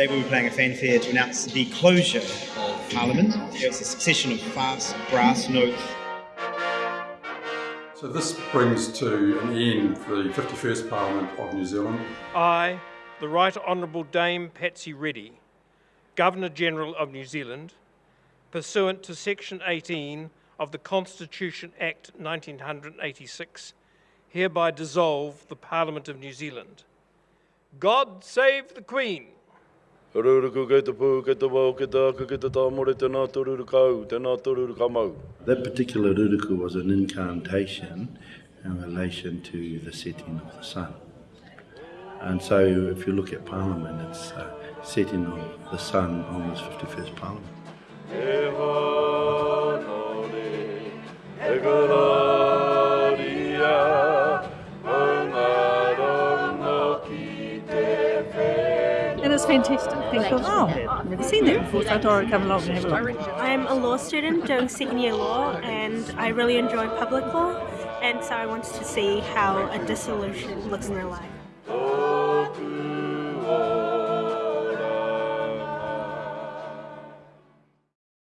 Today we'll be playing a fanfare to announce the closure of Parliament. It's a succession of fast brass notes. So this brings to an end the 51st Parliament of New Zealand. I, the Right Honourable Dame Patsy Reddy, Governor General of New Zealand, pursuant to Section 18 of the Constitution Act 1986, hereby dissolve the Parliament of New Zealand. God save the Queen! That particular ruruku was an incantation in relation to the setting of the sun. And so if you look at Parliament, it's uh, setting of the sun on this 51st Parliament. Whenua. And it's fantastic. I thought, oh, I've never seen that before, so I thought I'd come along and have a look. I'm a law student doing second year law and I really enjoy public law and so I wanted to see how a dissolution looks in real life.